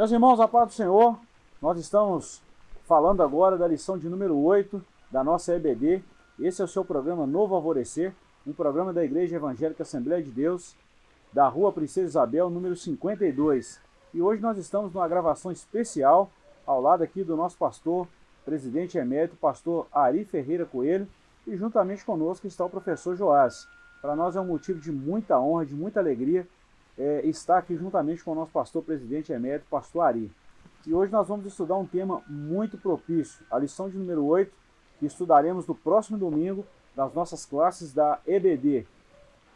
Meus irmãos, a paz do Senhor, nós estamos falando agora da lição de número 8 da nossa EBD. Esse é o seu programa Novo Alvorecer, um programa da Igreja Evangélica Assembleia de Deus, da Rua Princesa Isabel, número 52. E hoje nós estamos numa gravação especial ao lado aqui do nosso pastor, presidente emérito, pastor Ari Ferreira Coelho, e juntamente conosco está o professor Joás. Para nós é um motivo de muita honra, de muita alegria é, estar aqui juntamente com o nosso pastor presidente emérito, pastor Ari. E hoje nós vamos estudar um tema muito propício, a lição de número 8, que estudaremos no próximo domingo nas nossas classes da EBD,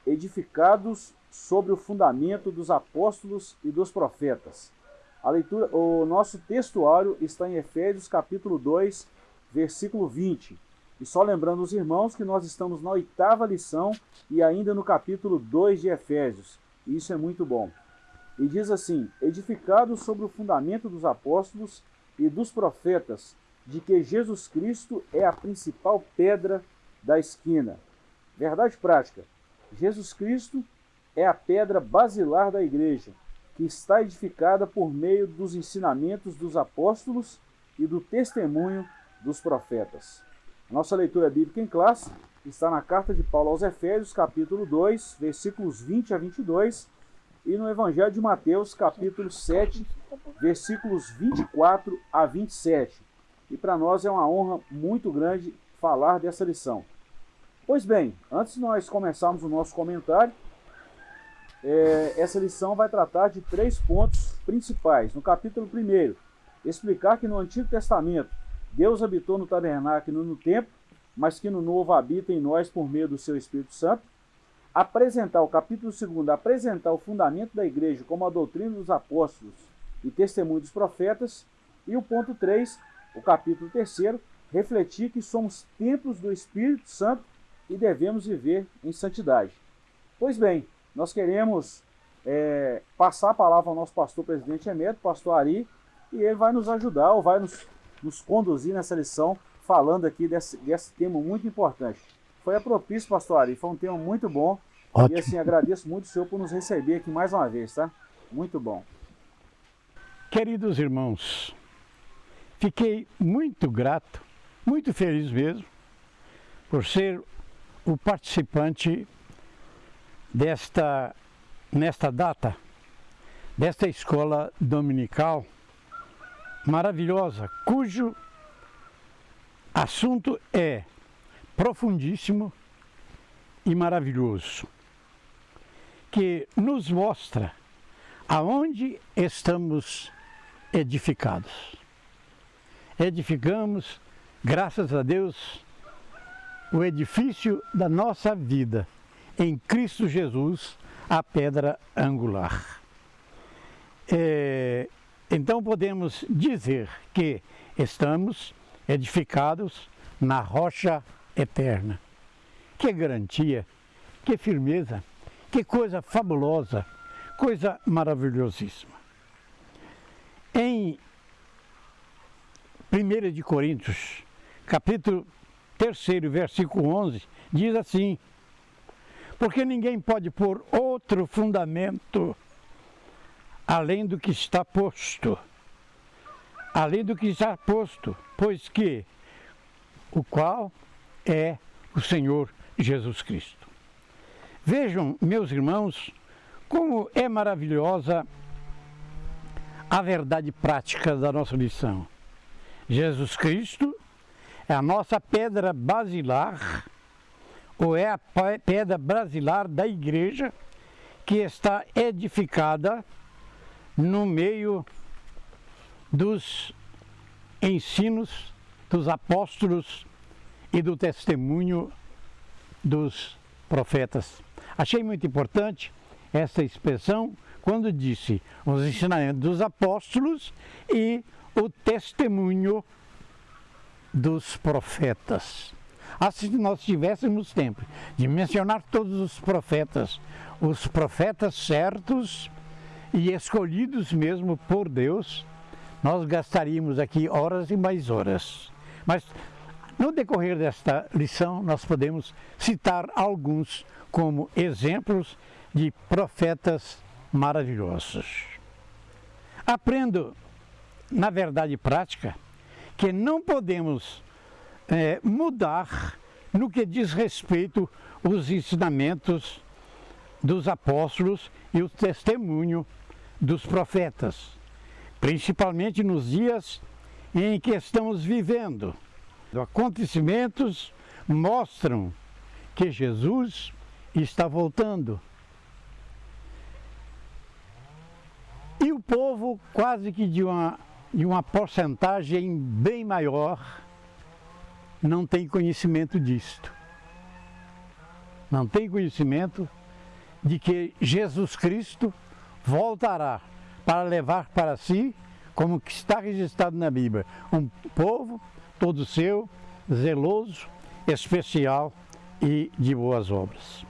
edificados sobre o fundamento dos apóstolos e dos profetas. A leitura, o nosso textuário está em Efésios capítulo 2, versículo 20. E só lembrando os irmãos que nós estamos na oitava lição e ainda no capítulo 2 de Efésios. Isso é muito bom. E diz assim: edificados sobre o fundamento dos apóstolos e dos profetas, de que Jesus Cristo é a principal pedra da esquina. Verdade prática: Jesus Cristo é a pedra basilar da igreja, que está edificada por meio dos ensinamentos dos apóstolos e do testemunho dos profetas. Nossa leitura bíblica em classe está na carta de Paulo aos Efésios, capítulo 2, versículos 20 a 22, e no Evangelho de Mateus, capítulo 7, versículos 24 a 27. E para nós é uma honra muito grande falar dessa lição. Pois bem, antes de nós começarmos o nosso comentário, é, essa lição vai tratar de três pontos principais. No capítulo 1, explicar que no Antigo Testamento Deus habitou no tabernáculo no templo, mas que no novo habita em nós por meio do seu Espírito Santo. Apresentar, o capítulo 2, apresentar o fundamento da igreja como a doutrina dos apóstolos e testemunho dos profetas. E o ponto 3, o capítulo 3, refletir que somos templos do Espírito Santo e devemos viver em santidade. Pois bem, nós queremos é, passar a palavra ao nosso pastor presidente emérito, pastor Ari, e ele vai nos ajudar, ou vai nos, nos conduzir nessa lição falando aqui desse, desse tema muito importante. Foi a propício, pastor Ari, foi um tema muito bom. Ótimo. E assim, agradeço muito o senhor por nos receber aqui mais uma vez, tá? Muito bom. Queridos irmãos, fiquei muito grato, muito feliz mesmo, por ser o participante desta, nesta data, desta escola dominical maravilhosa, cujo assunto é profundíssimo e maravilhoso, que nos mostra aonde estamos edificados. Edificamos, graças a Deus, o edifício da nossa vida em Cristo Jesus, a pedra angular. É, então podemos dizer que estamos edificados na rocha eterna. Que garantia, que firmeza, que coisa fabulosa, coisa maravilhosíssima. Em 1 de Coríntios, capítulo 3, versículo 11, diz assim, porque ninguém pode pôr outro fundamento além do que está posto além do que está posto, pois que o qual é o Senhor Jesus Cristo. Vejam, meus irmãos, como é maravilhosa a verdade prática da nossa lição. Jesus Cristo é a nossa pedra basilar, ou é a pedra basilar da igreja que está edificada no meio dos ensinos dos apóstolos e do testemunho dos profetas. Achei muito importante essa expressão quando disse os ensinamentos dos apóstolos e o testemunho dos profetas. Assim, nós tivéssemos tempo de mencionar todos os profetas, os profetas certos e escolhidos mesmo por Deus, nós gastaríamos aqui horas e mais horas. Mas no decorrer desta lição, nós podemos citar alguns como exemplos de profetas maravilhosos. aprendo, na verdade prática, que não podemos é, mudar no que diz respeito os ensinamentos dos apóstolos e o testemunho dos profetas, principalmente nos dias em que estamos vivendo. Acontecimentos mostram que Jesus está voltando. E o povo, quase que de uma, de uma porcentagem bem maior, não tem conhecimento disto. Não tem conhecimento de que Jesus Cristo voltará para levar para si, como que está registrado na Bíblia, um povo todo seu, zeloso, especial e de boas obras.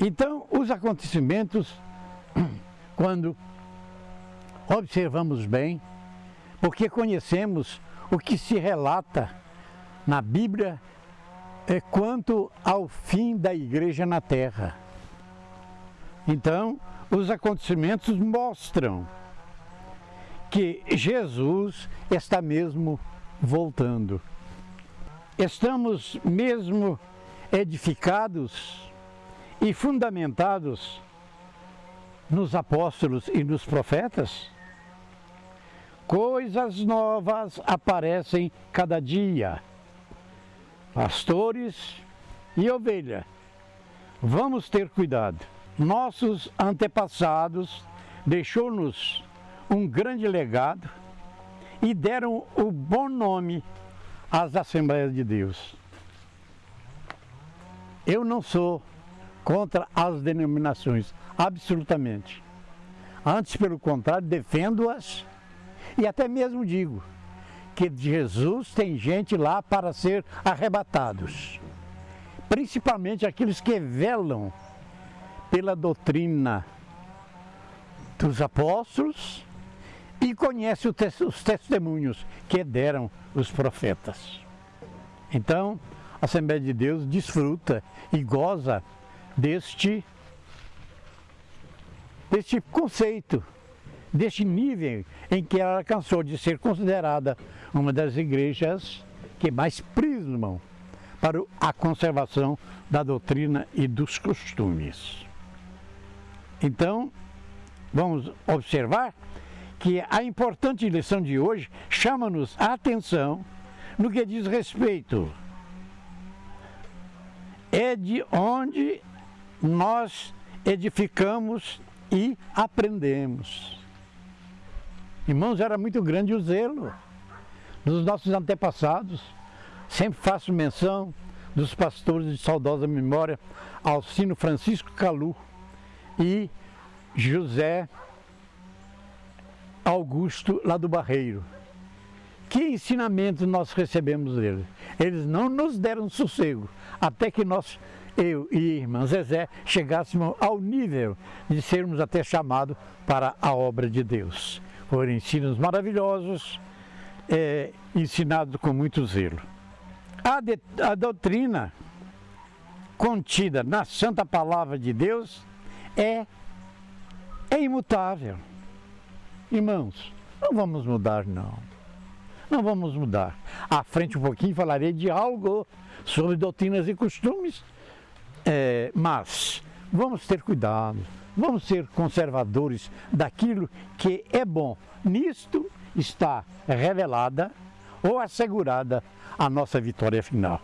Então, os acontecimentos, quando observamos bem, porque conhecemos o que se relata na Bíblia é quanto ao fim da igreja na terra. Então, os acontecimentos mostram que Jesus está mesmo voltando. Estamos mesmo edificados e fundamentados nos apóstolos e nos profetas? Coisas novas aparecem cada dia. Pastores e ovelha, vamos ter cuidado. Nossos antepassados deixou-nos um grande legado e deram o bom nome às Assembleias de Deus. Eu não sou contra as denominações, absolutamente. Antes, pelo contrário, defendo-as e até mesmo digo que Jesus tem gente lá para ser arrebatados. Principalmente aqueles que velam pela doutrina dos apóstolos e conhecem os testemunhos que deram os profetas. Então, a Assembleia de Deus desfruta e goza deste, deste conceito, deste nível em que ela alcançou de ser considerada uma das igrejas que mais prismam para a conservação da doutrina e dos costumes. Então, vamos observar que a importante lição de hoje chama-nos a atenção no que diz respeito é de onde nós edificamos e aprendemos. Irmãos, era muito grande o zelo dos nossos antepassados. Sempre faço menção dos pastores de saudosa memória, Alcino Francisco Calu e José Augusto lá do Barreiro. Que ensinamento nós recebemos deles? Eles não nos deram sossego, até que nós eu e irmã Zezé chegássemos ao nível de sermos até chamados para a obra de Deus. Foram ensinos maravilhosos, é, ensinados com muito zelo. A, de, a doutrina contida na Santa Palavra de Deus é, é imutável. Irmãos, não vamos mudar não. Não vamos mudar. À frente um pouquinho falarei de algo sobre doutrinas e costumes é, mas vamos ter cuidado, vamos ser conservadores daquilo que é bom. Nisto está revelada ou assegurada a nossa vitória final.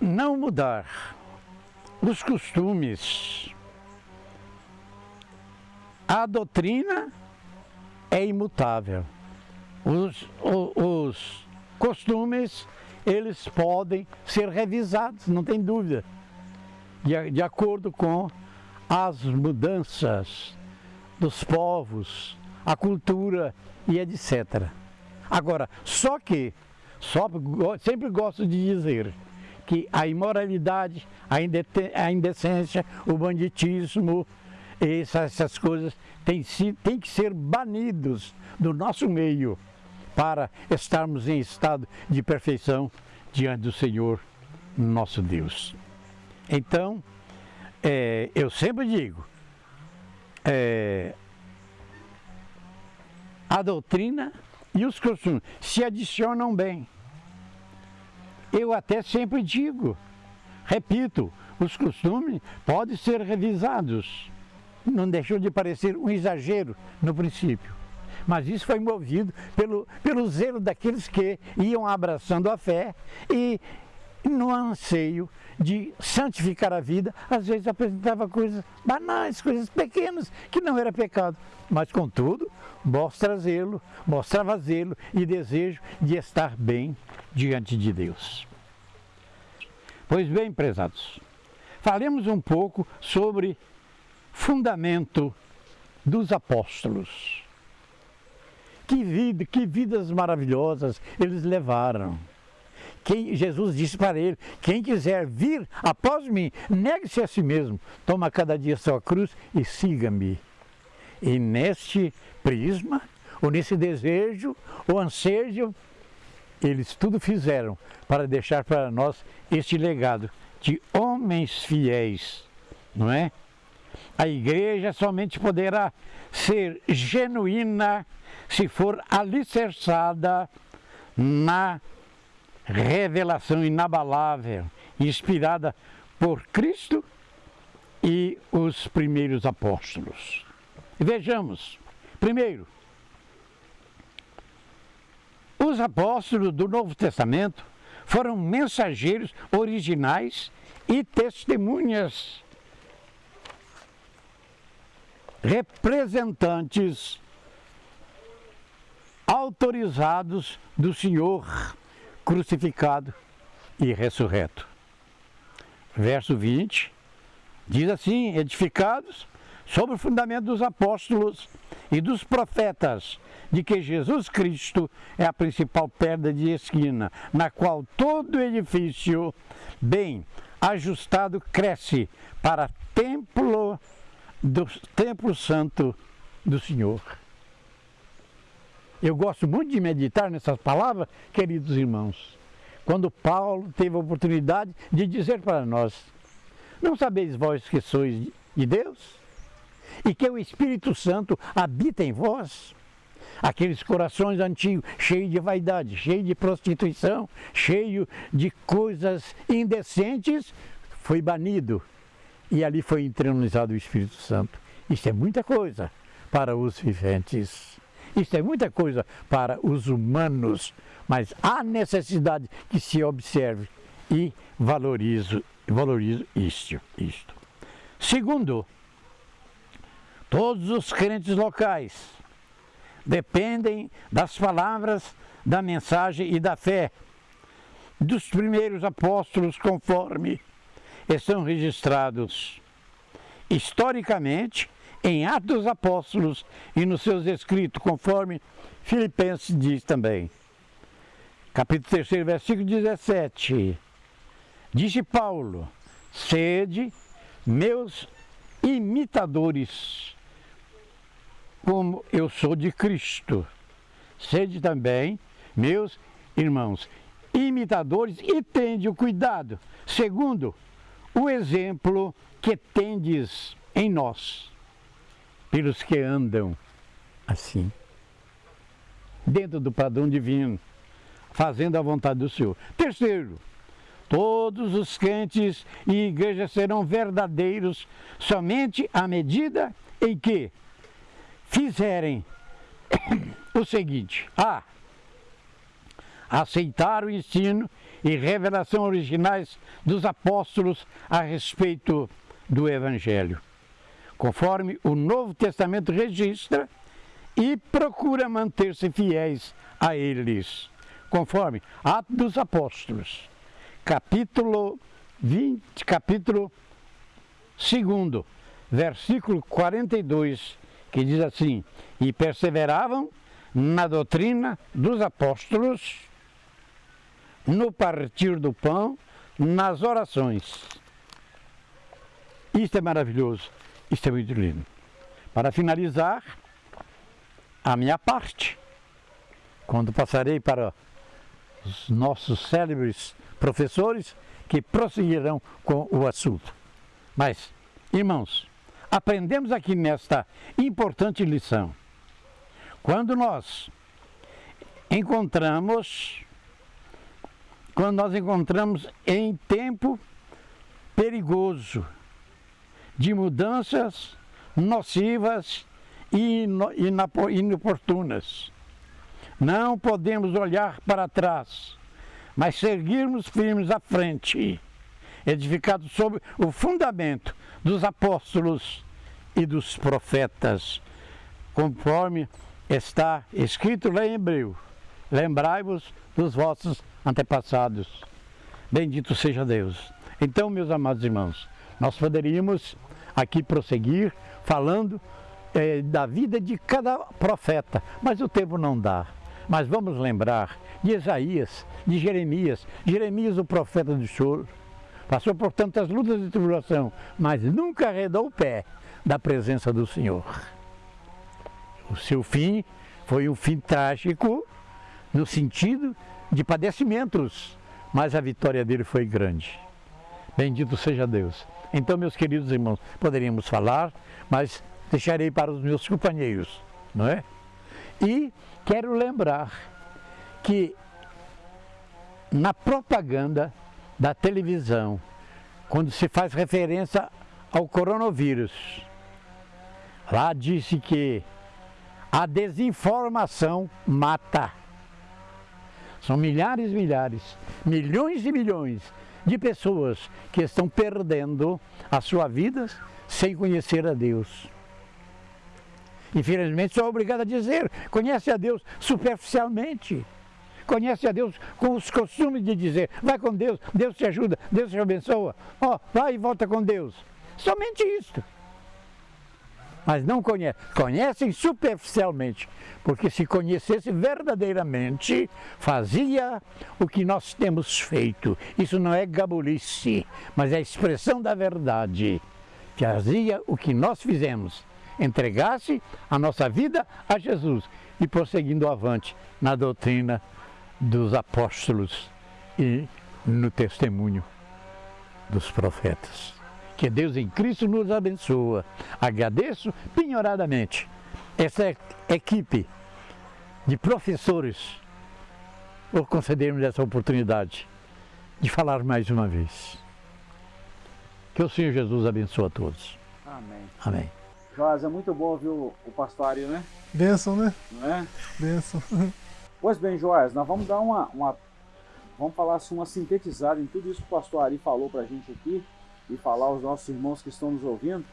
Não mudar os costumes. A doutrina é imutável. Os, os, os costumes eles podem ser revisados, não tem dúvida, de, de acordo com as mudanças dos povos, a cultura e etc. Agora, só que, só, sempre gosto de dizer que a imoralidade, a indecência, o banditismo, essas, coisas têm, têm que ser banidos do nosso meio para estarmos em estado de perfeição diante do Senhor nosso Deus. Então, é, eu sempre digo é, a doutrina e os costumes se adicionam bem. Eu até sempre digo, repito, os costumes podem ser revisados. Não deixou de parecer um exagero no princípio. Mas isso foi movido pelo, pelo zelo daqueles que iam abraçando a fé e no anseio de santificar a vida, às vezes apresentava coisas banais, coisas pequenas, que não era pecado. Mas, contudo, mostra zelo, mostrava zelo e desejo de estar bem diante de Deus. Pois bem, prezados, falemos um pouco sobre fundamento dos apóstolos. Que vida, que vidas maravilhosas eles levaram. Quem, Jesus disse para ele: quem quiser vir após mim, negue-se a si mesmo, toma cada dia sua cruz e siga-me. E neste prisma, ou nesse desejo, ou ansejo, eles tudo fizeram para deixar para nós este legado de homens fiéis, não é? A igreja somente poderá ser genuína se for alicerçada na revelação inabalável, inspirada por Cristo e os primeiros apóstolos. Vejamos, primeiro, os apóstolos do Novo Testamento foram mensageiros originais e testemunhas, representantes autorizados do Senhor crucificado e ressurreto. Verso 20 diz assim: edificados sobre o fundamento dos apóstolos e dos profetas, de que Jesus Cristo é a principal pedra de esquina, na qual todo edifício bem ajustado cresce para templo do templo santo do Senhor. Eu gosto muito de meditar nessas palavras, queridos irmãos. Quando Paulo teve a oportunidade de dizer para nós: Não sabeis vós que sois de Deus? E que o Espírito Santo habita em vós? Aqueles corações antigos, cheios de vaidade, cheios de prostituição, cheios de coisas indecentes, foi banido. E ali foi entronizado o Espírito Santo. Isso é muita coisa para os viventes. Isso é muita coisa para os humanos, mas há necessidade que se observe e valorize, valorize isto, isto. Segundo, todos os crentes locais dependem das palavras da mensagem e da fé dos primeiros apóstolos, conforme estão registrados historicamente em Atos dos Apóstolos e nos seus escritos, conforme Filipenses diz também. Capítulo 3, versículo 17. Disse Paulo: Sede meus imitadores, como eu sou de Cristo. Sede também meus irmãos, imitadores e tende o cuidado, segundo o exemplo que tendes em nós pelos que andam assim, dentro do padrão divino, fazendo a vontade do Senhor. Terceiro, todos os crentes e igrejas serão verdadeiros somente à medida em que fizerem o seguinte: a. aceitar o ensino e revelação originais dos apóstolos a respeito do Evangelho conforme o Novo Testamento registra, e procura manter-se fiéis a eles, conforme Atos dos Apóstolos, capítulo 20, capítulo 2, versículo 42, que diz assim: E perseveravam na doutrina dos apóstolos, no partir do pão, nas orações. Isto é maravilhoso. Isto é muito lindo. Para finalizar, a minha parte, quando passarei para os nossos célebres professores que prosseguirão com o assunto. Mas, irmãos, aprendemos aqui nesta importante lição? Quando nós encontramos, quando nós encontramos em tempo perigoso de mudanças nocivas e inoportunas. Não podemos olhar para trás, mas seguirmos firmes à frente, edificados sobre o fundamento dos apóstolos e dos profetas, conforme está escrito lá em Hebreu: Lembrai-vos dos vossos antepassados. Bendito seja Deus. Então, meus amados irmãos, nós poderíamos aqui prosseguir falando é, da vida de cada profeta, mas o tempo não dá. Mas vamos lembrar de Isaías, de Jeremias, Jeremias o profeta do choro, passou por tantas lutas e tribulação, mas nunca arredou o pé da presença do Senhor. O seu fim foi um fim trágico, no sentido de padecimentos, mas a vitória dele foi grande. Bendito seja Deus. Então, meus queridos irmãos, poderíamos falar, mas deixarei para os meus companheiros, não é? E quero lembrar que na propaganda da televisão, quando se faz referência ao coronavírus, lá disse que a desinformação mata. São milhares e milhares, milhões e milhões de pessoas que estão perdendo a sua vida sem conhecer a Deus. Infelizmente, sou obrigado a dizer: conhece a Deus superficialmente. Conhece a Deus com os costumes de dizer: vai com Deus, Deus te ajuda, Deus te abençoa. Ó, oh, vai e volta com Deus. Somente isto mas não conhecem. Conhecem superficialmente, porque se conhecesse verdadeiramente, fazia o que nós temos feito. Isso não é gabulice, mas é a expressão da verdade. Fazia o que nós fizemos, entregasse a nossa vida a Jesus e prosseguindo avante na doutrina dos apóstolos e no testemunho dos profetas. Que Deus em Cristo nos abençoa. Agradeço penhoradamente essa equipe de professores por concedermos essa oportunidade de falar mais uma vez. Que o Senhor Jesus abençoe a todos. Amém. Amém. Joás, é muito bom ouvir o, o pastorio, né? Bênção, né? Não é? Bênção. Pois bem, Joás, nós vamos dar uma, uma vamos falar assim, uma sintetizada em tudo isso que o pastor Ari falou para a gente aqui e falar aos nossos irmãos que estão nos ouvindo,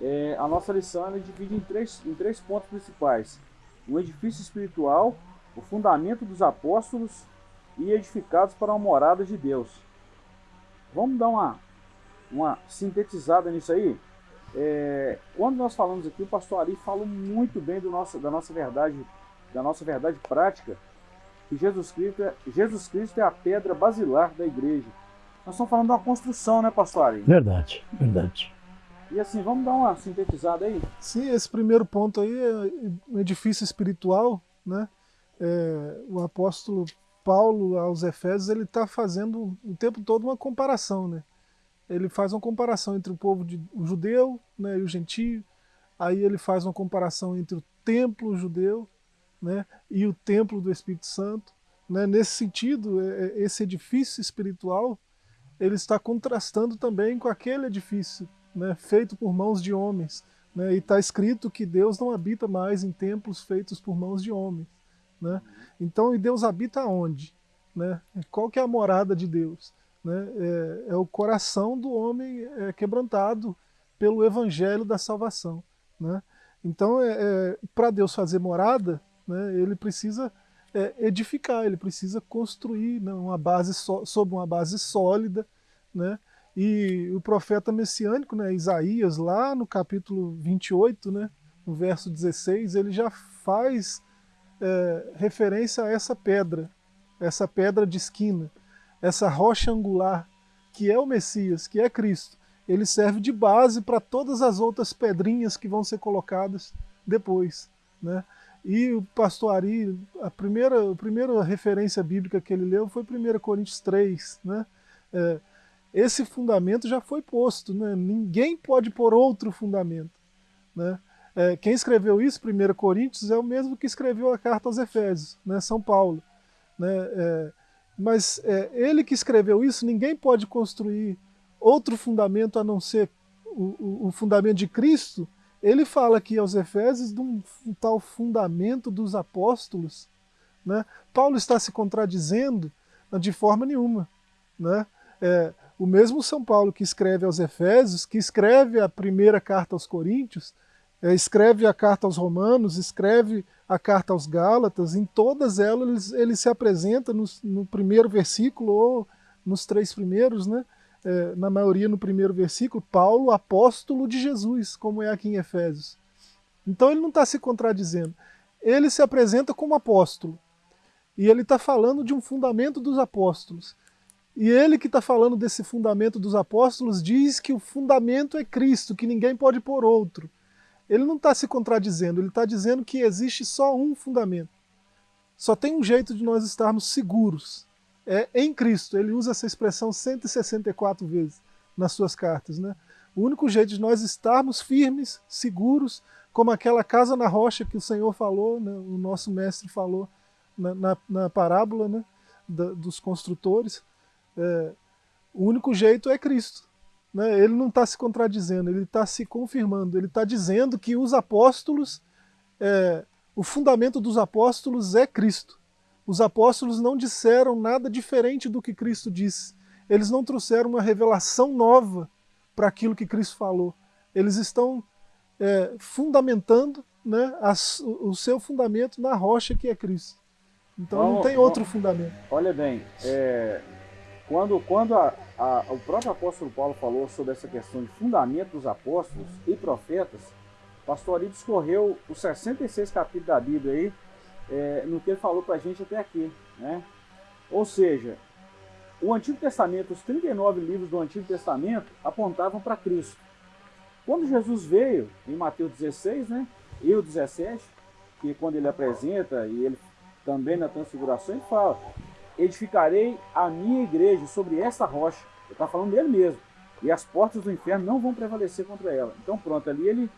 é, a nossa lição é divide em três, em três pontos principais. O edifício espiritual, o fundamento dos apóstolos e edificados para uma morada de Deus. Vamos dar uma, uma sintetizada nisso aí? É, quando nós falamos aqui, o pastor Ari falou muito bem do nosso, da nossa verdade, da nossa verdade prática, que Jesus Cristo, é, Jesus Cristo é a pedra basilar da igreja. Nós estamos falando de uma construção, né, pastor Ari? Verdade, verdade. E assim, vamos dar uma sintetizada aí? Sim, esse primeiro ponto aí é um edifício espiritual, né? É, o apóstolo Paulo aos Efésios, ele está fazendo o tempo todo uma comparação, né? Ele faz uma comparação entre o povo de, o judeu né, e o gentio, aí ele faz uma comparação entre o templo judeu né, e o templo do Espírito Santo. Né? Nesse sentido, é, é esse edifício espiritual ele está contrastando também com aquele edifício né, feito por mãos de homens. Né, e está escrito que Deus não habita mais em templos feitos por mãos de homens. Né? Então, e Deus habita onde? Né? Qual que é a morada de Deus? Né? É, é, o coração do homem é, quebrantado pelo evangelho da salvação. Né? Então, é, é para Deus fazer morada, né, ele precisa é, edificar, ele precisa construir né, uma base so, uma base sólida, né? E o profeta messiânico, né, Isaías, lá no capítulo 28, né, no verso 16, ele já faz é, referência a essa pedra, essa pedra de esquina, essa rocha angular, que é o Messias, que é Cristo. Ele serve de base para todas as outras pedrinhas que vão ser colocadas depois. Né? E o pastor Ari, a primeira, a primeira referência bíblica que ele leu foi 1 Coríntios 3, né? É, esse fundamento já foi posto, né? ninguém pode pôr outro fundamento. Né? É, quem escreveu isso, 1 Coríntios, é o mesmo que escreveu a carta aos Efésios, né? São Paulo. Né? É, mas é, ele que escreveu isso, ninguém pode construir outro fundamento a não ser o, o, o fundamento de Cristo. Ele fala aqui aos Efésios de um, um tal fundamento dos apóstolos. Né? Paulo está se contradizendo de forma nenhuma. Né? É, o mesmo São Paulo que escreve aos Efésios, que escreve a primeira carta aos Coríntios, é, escreve a carta aos Romanos, escreve a carta aos Gálatas, em todas elas ele, ele se apresenta no, no, primeiro versículo ou nos três primeiros, né? É, na maioria no primeiro versículo, Paulo, apóstolo de Jesus, como é aqui em Efésios. Então ele não está se contradizendo. Ele se apresenta como apóstolo. E ele está falando de um fundamento dos apóstolos. E ele que está falando desse fundamento dos apóstolos diz que o fundamento é Cristo, que ninguém pode pôr outro. Ele não está se contradizendo, ele está dizendo que existe só um fundamento. Só tem um jeito de nós estarmos seguros. É em Cristo. Ele usa essa expressão 164 vezes nas suas cartas. Né? O único jeito de nós estarmos firmes, seguros, como aquela casa na rocha que o Senhor falou, né? o nosso mestre falou na, na, na parábola né? da, dos construtores, é, o único jeito é Cristo. Né? Ele não está se contradizendo, ele está se confirmando, ele está dizendo que os apóstolos, é, o fundamento dos apóstolos é Cristo. Os apóstolos não disseram nada diferente do que Cristo disse. Eles não trouxeram uma revelação nova para aquilo que Cristo falou. Eles estão é, fundamentando né, o seu fundamento na rocha que é Cristo. Então vamos, não tem outro vamos, fundamento. Olha bem, é, quando, quando a, a, o próprio apóstolo Paulo falou sobre essa questão de fundamento dos apóstolos e profetas, o pastor Ari discorreu os 66 capítulos da Bíblia aí, é, no que ele falou para a gente até aqui. Né? Ou seja, o Antigo Testamento, os 39 livros do Antigo Testamento apontavam para Cristo. Quando Jesus veio, em Mateus 16, né, e o 17, que quando ele apresenta, e ele também na transfiguração, ele fala, edificarei a minha igreja sobre essa rocha. Ele está falando dele mesmo. E as portas do inferno não vão prevalecer contra ela. Então pronto, ali ele,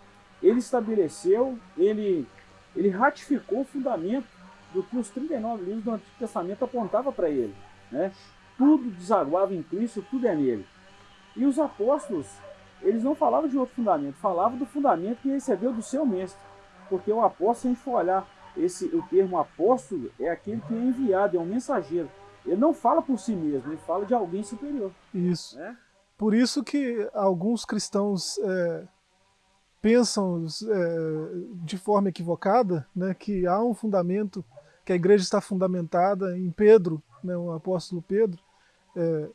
ele estabeleceu, ele, ele ratificou o fundamento do que os 39 livros do Antigo Testamento apontavam para ele. Né? Tudo desaguava em Cristo, tudo é nele. E os apóstolos, eles não falavam de outro fundamento, falavam do fundamento que recebeu do seu mestre. Porque o apóstolo, se a gente for olhar esse, o termo apóstolo é aquele que é enviado, é um mensageiro. Ele não fala por si mesmo, ele fala de alguém superior. Isso. Né? Por isso que alguns cristãos é, pensam é, de forma equivocada né, que há um fundamento, que a igreja está fundamentada em Pedro, né, o apóstolo Pedro, é,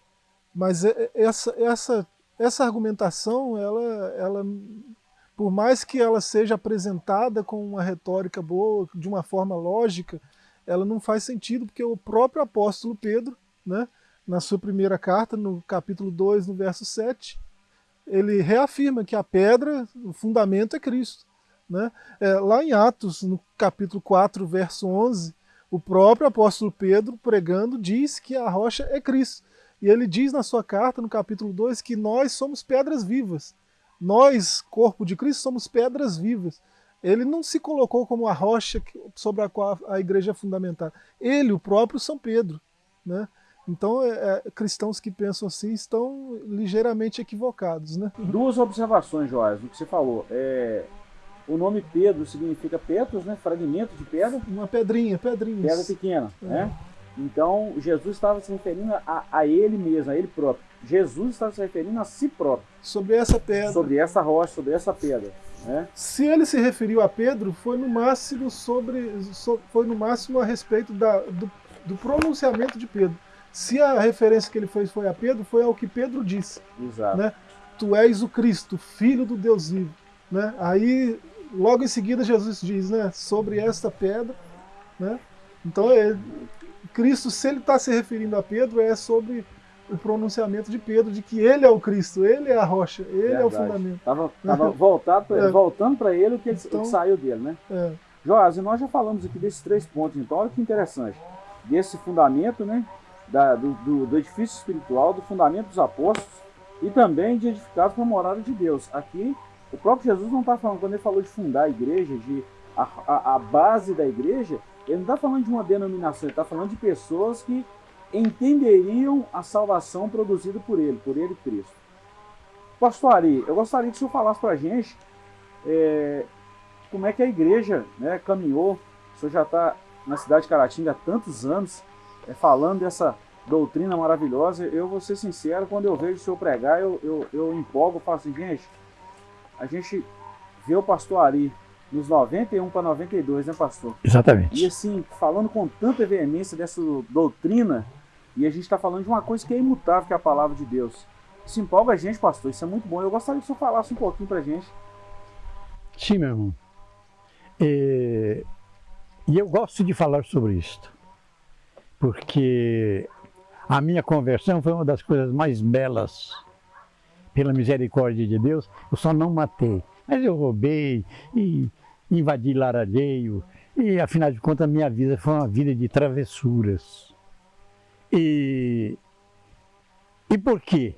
mas é, essa, essa, essa argumentação ela, ela por mais que ela seja apresentada com uma retórica boa, de uma forma lógica, ela não faz sentido, porque o próprio apóstolo Pedro, né, na sua primeira carta, no capítulo 2, no verso 7, ele reafirma que a pedra, o fundamento é Cristo. Né? É, lá em Atos, no capítulo 4, verso 11, o próprio apóstolo Pedro, pregando, diz que a rocha é Cristo. E ele diz na sua carta, no capítulo 2, que nós somos pedras vivas. Nós, corpo de Cristo, somos pedras vivas. Ele não se colocou como a rocha sobre a qual a igreja é fundamentada. Ele, o próprio São Pedro. Né? Então, é, é, cristãos que pensam assim estão ligeiramente equivocados. Né? Duas observações, Joás, do que você falou. É, o nome Pedro significa Petros, né? fragmento de pedra. Uma pedrinha, pedrinha. Pedra pequena. É. Né? Então, Jesus estava se referindo a, a ele mesmo, a ele próprio. Jesus estava se referindo a si próprio. Sobre essa pedra. Sobre essa rocha, sobre essa pedra. Né? Se ele se referiu a Pedro, foi no máximo sobre, foi no máximo a respeito da, do, do pronunciamento de Pedro. Se a referência que ele fez foi a Pedro, foi ao que Pedro disse. Exato. Né? Tu és o Cristo, filho do Deus vivo. Né? Aí, logo em seguida, Jesus diz, né, sobre esta pedra. Né? Então, é, Cristo, se ele está se referindo a Pedro, é sobre o pronunciamento de Pedro de que ele é o Cristo, ele é a rocha, ele Verdade. é o fundamento. Estava voltado pra, é. voltando para ele o que, então, que, saiu dele, né? É. Joás, e nós já falamos aqui desses três pontos, então olha que interessante. Desse fundamento, né? Da, do, do, do, edifício espiritual, do fundamento dos apóstolos e também de edificados para a morada de Deus. Aqui, o próprio Jesus não está falando, quando ele falou de fundar a igreja, de a, a, a base da igreja, ele não está falando de uma denominação, ele está falando de pessoas que entenderiam a salvação produzida por ele, por ele Cristo. Pastor Ari, eu gostaria que o senhor falasse para a gente é, como é que a igreja né, caminhou. O senhor já está na cidade de Caratinga há tantos anos, falando dessa doutrina maravilhosa. Eu vou ser sincero, quando eu vejo o senhor pregar, eu, eu, eu empolgo, falo assim, gente, a gente vê o pastor Ari nos 91 para 92, né, pastor? Exatamente. E assim, falando com tanta veemência dessa doutrina, e a gente está falando de uma coisa que é imutável, que é a palavra de Deus. Isso empolga a gente, pastor, isso é muito bom. Eu gostaria que o senhor falasse um pouquinho para a gente. Sim, meu irmão. E, e eu gosto de falar sobre isto, porque a minha conversão foi uma das coisas mais belas, pela misericórdia de Deus. Eu só não matei, mas eu roubei e invadi lar alheio, e afinal de contas a minha vida foi uma vida de travessuras. E, e por quê?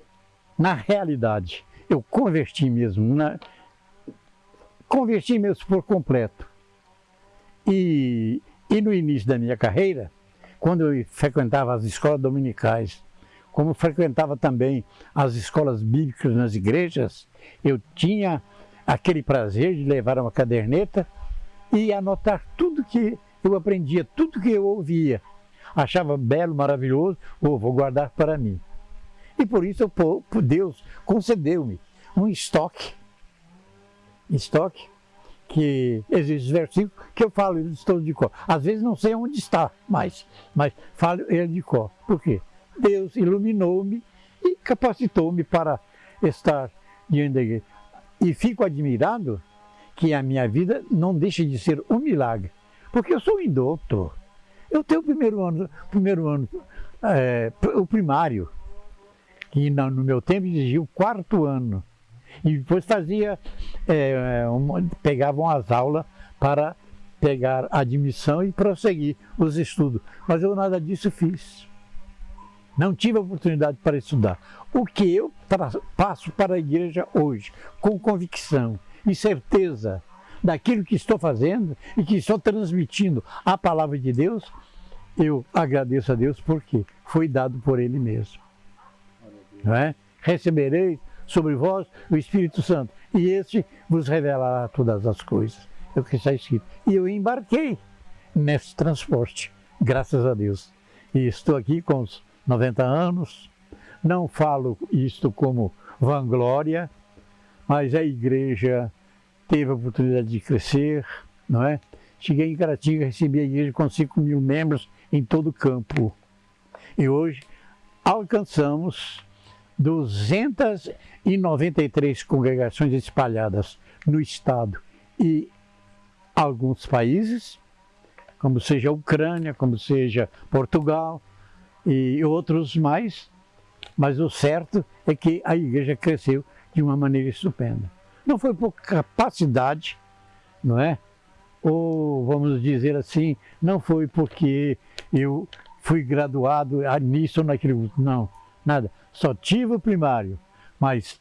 Na realidade, eu converti mesmo, na, converti mesmo por completo. E, e no início da minha carreira, quando eu frequentava as escolas dominicais, como frequentava também as escolas bíblicas nas igrejas, eu tinha aquele prazer de levar uma caderneta e anotar tudo que eu aprendia, tudo que eu ouvia. Achava belo, maravilhoso, ou vou guardar para mim. E por isso Deus concedeu-me um estoque, estoque, que existe versículo que eu falo eles todos de cor. Às vezes não sei onde está mais, mas falo ele de cor. Por quê? Deus iluminou-me e capacitou-me para estar diante da igreja. E fico admirado que a minha vida não deixe de ser um milagre, porque eu sou um doutor. Eu tenho o primeiro ano, primeiro ano é, o primário, que no meu tempo exigia o quarto ano. E depois fazia, é, uma, pegavam as aulas para pegar admissão e prosseguir os estudos. Mas eu nada disso fiz. Não tive oportunidade para estudar. O que eu passo para a igreja hoje, com convicção e certeza daquilo que estou fazendo e que estou transmitindo a palavra de Deus, eu agradeço a Deus porque foi dado por Ele mesmo. Não é? Recebereis sobre vós o Espírito Santo, e este vos revelará todas as coisas. É o que está escrito. E eu embarquei nesse transporte, graças a Deus. E estou aqui com os 90 anos, não falo isto como vanglória, mas a igreja teve a oportunidade de crescer, não é? Cheguei em Caratinga, recebi a igreja com 5 mil membros em todo o campo. E hoje alcançamos 293 congregações espalhadas no estado e alguns países, como seja a Ucrânia, como seja Portugal, e outros mais, mas o certo é que a igreja cresceu de uma maneira estupenda. Não foi por capacidade, não é? Ou vamos dizer assim, não foi porque eu fui graduado nisso ou naquilo, não, nada. Só tive o primário, mas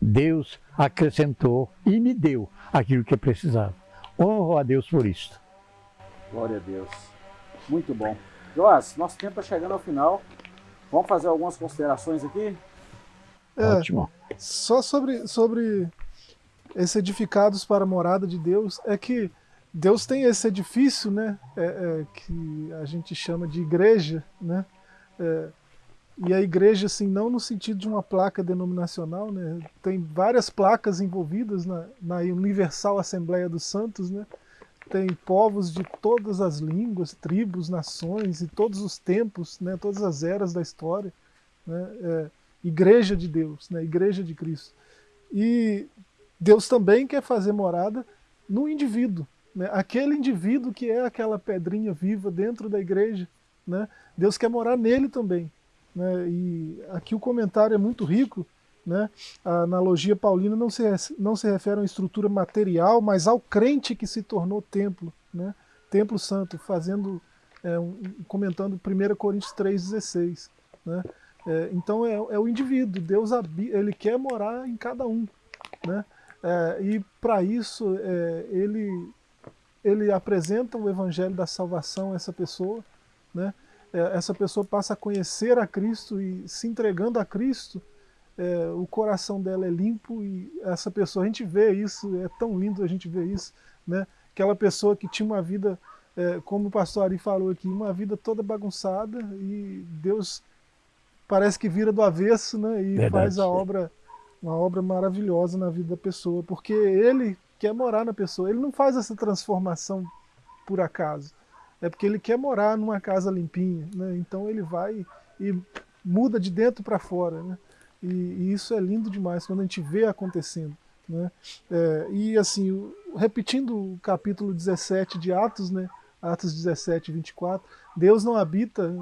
Deus acrescentou e me deu aquilo que eu precisava. Honro a Deus por isso. Glória a Deus. Muito bom. Joás, nosso tempo está chegando ao final. Vamos fazer algumas considerações aqui? É, Ótimo. Só sobre, sobre esse edificados para a morada de Deus, é que Deus tem esse edifício, né, é, é, que a gente chama de igreja, né, é, e a igreja, assim, não no sentido de uma placa denominacional, né, tem várias placas envolvidas na, na Universal Assembleia dos Santos, né, tem povos de todas as línguas, tribos, nações e todos os tempos, né, todas as eras da história. Né, é, igreja de Deus, né, igreja de Cristo. E Deus também quer fazer morada no indivíduo, né, aquele indivíduo que é aquela pedrinha viva dentro da igreja. Né, Deus quer morar nele também. Né, e aqui o comentário é muito rico, né? A analogia paulina não se, não se refere a uma estrutura material, mas ao crente que se tornou templo, né? templo santo, fazendo é, um, comentando 1 Coríntios 3,16. Né? É, então é, é, o indivíduo, Deus ele quer morar em cada um. Né? É, e para isso é, ele, ele apresenta o evangelho da salvação a essa pessoa, né? É, essa pessoa passa a conhecer a Cristo e se entregando a Cristo, é, o coração dela é limpo e essa pessoa, a gente vê isso, é tão lindo a gente ver isso, né? aquela pessoa que tinha uma vida, é, como o pastor Ari falou aqui, uma vida toda bagunçada e Deus parece que vira do avesso né? e Verdade, faz a obra, uma obra maravilhosa na vida da pessoa, porque ele quer morar na pessoa, ele não faz essa transformação por acaso, é porque ele quer morar numa casa limpinha, né? então ele vai e muda de dentro para fora, né? E, e, isso é lindo demais quando a gente vê acontecendo. Né? É, e assim, repetindo o capítulo 17 de Atos, né? Atos 17, 24, Deus não habita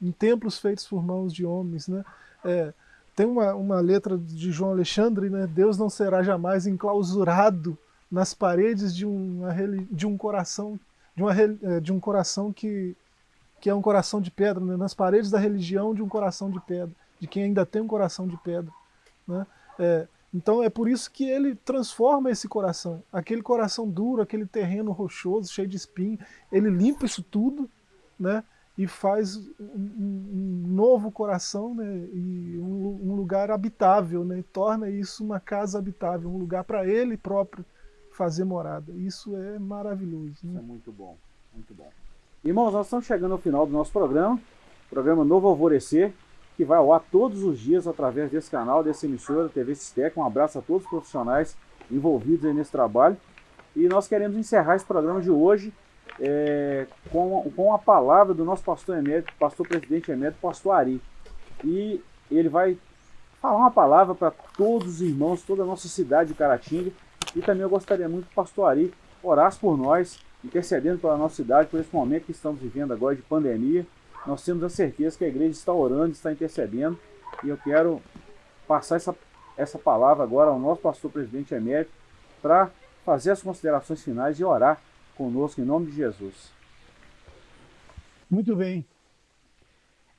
em templos feitos por mãos de homens. Né? É, tem uma, uma letra de João Alexandre, né? Deus não será jamais enclausurado nas paredes de, uma, de um coração de, uma, é, de um coração que, que é um coração de pedra, né? nas paredes da religião de um coração de pedra de quem ainda tem um coração de pedra. Né? É, então é por isso que ele transforma esse coração, aquele coração duro, aquele terreno rochoso, cheio de espinho, ele limpa isso tudo, né? E faz um, um novo coração, né? E um, um, lugar habitável, né? E torna isso uma casa habitável, um lugar para ele próprio fazer morada. Isso é maravilhoso. Né? Isso é muito bom, muito bom. Irmãos, nós estamos chegando ao final do nosso programa, programa Novo Alvorecer que vai ao ar todos os dias através desse canal, dessa emissora, TV Sistec. Um abraço a todos os profissionais envolvidos nesse trabalho. E nós queremos encerrar esse programa de hoje é, com, com a palavra do nosso pastor emérito, pastor presidente emérito, pastor Ari. E ele vai falar uma palavra para todos os irmãos, toda a nossa cidade de Caratinga. E também eu gostaria muito que o pastor Ari orasse por nós, intercedendo pela nossa cidade, por esse momento que estamos vivendo agora de pandemia nós temos a certeza que a igreja está orando, está intercedendo, e eu quero passar essa, essa palavra agora ao nosso pastor presidente emérito para fazer as considerações finais e orar conosco em nome de Jesus. Muito bem.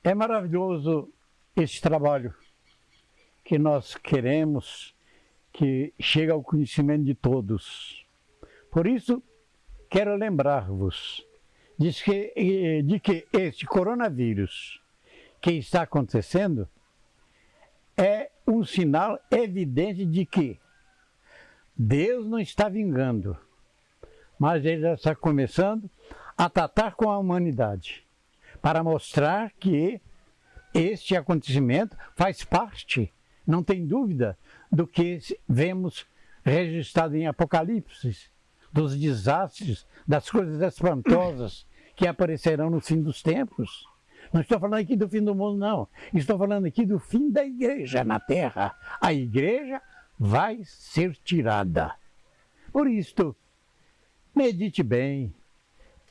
É maravilhoso esse trabalho que nós queremos que chegue ao conhecimento de todos. Por isso, quero lembrar-vos diz que, eh, de que este coronavírus que está acontecendo é um sinal evidente de que Deus não está vingando, mas Ele já está começando a tratar com a humanidade para mostrar que este acontecimento faz parte, não tem dúvida, do que vemos registrado em Apocalipse, dos desastres, das coisas espantosas que aparecerão no fim dos tempos. Não estou falando aqui do fim do mundo, não. Estou falando aqui do fim da igreja na terra. A igreja vai ser tirada. Por isto, medite bem.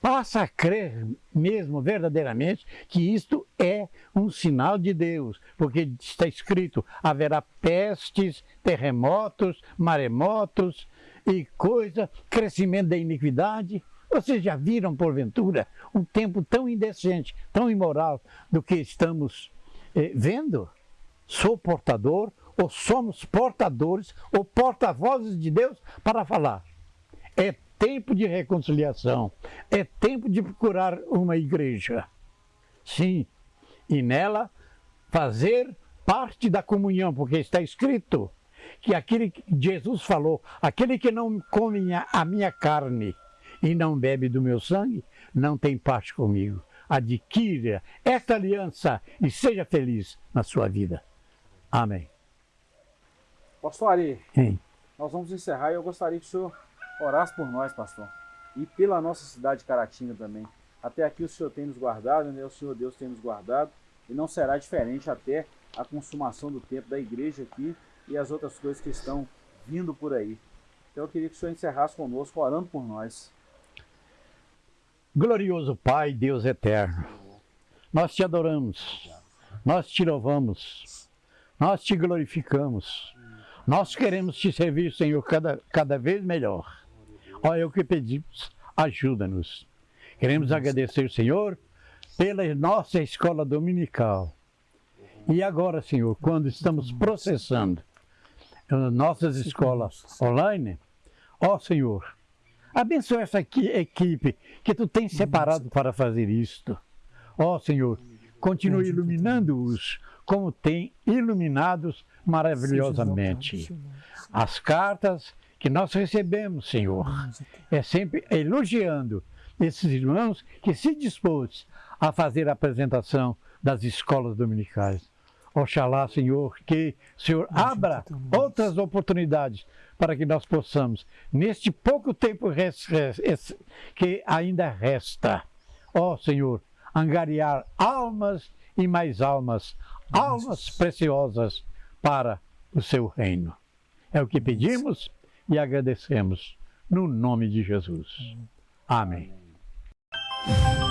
Passa a crer mesmo, verdadeiramente, que isto é um sinal de Deus, porque está escrito: haverá pestes, terremotos, maremotos e coisa, crescimento da iniquidade. Vocês já viram, porventura, um tempo tão indecente, tão imoral do que estamos eh, vendo? Sou portador, ou somos portadores, ou porta-vozes de Deus para falar. É tempo de reconciliação, é tempo de procurar uma igreja. Sim, e nela fazer parte da comunhão, porque está escrito que aquele que Jesus falou, aquele que não come a minha carne e não bebe do meu sangue, não tem parte comigo. Adquira esta aliança e seja feliz na sua vida. Amém. Pastor Ari, Sim. nós vamos encerrar e eu gostaria que o senhor orasse por nós, pastor, e pela nossa cidade de Caratinga também. Até aqui o Senhor tem nos guardado, né? o Senhor Deus tem nos guardado, e não será diferente até a consumação do tempo da igreja aqui e as outras coisas que estão vindo por aí. Então eu queria que o Senhor encerrasse conosco, orando por nós. Glorioso Pai, Deus eterno, nós te adoramos, nós te louvamos, nós te glorificamos, nós queremos te servir, Senhor, cada, cada vez melhor. É o que pedimos, ajuda-nos. Queremos agradecer, Senhor, pela nossa escola dominical. E agora, Senhor, quando estamos processando nossas escolas online, ó Senhor, abençoa essa equipe que tu tens separado para fazer isto. Ó Senhor, continue iluminando-os como tem iluminados maravilhosamente. As cartas que nós recebemos, Senhor, é sempre elogiando esses irmãos que se dispôs a fazer a apresentação das escolas dominicais. Oxalá, Senhor, que o Senhor abra outras oportunidades para que nós possamos, neste pouco tempo que ainda resta, ó Senhor, angariar almas e mais almas, almas preciosas para o seu reino. É o que pedimos e agradecemos no nome de Jesus. Amém. Amém.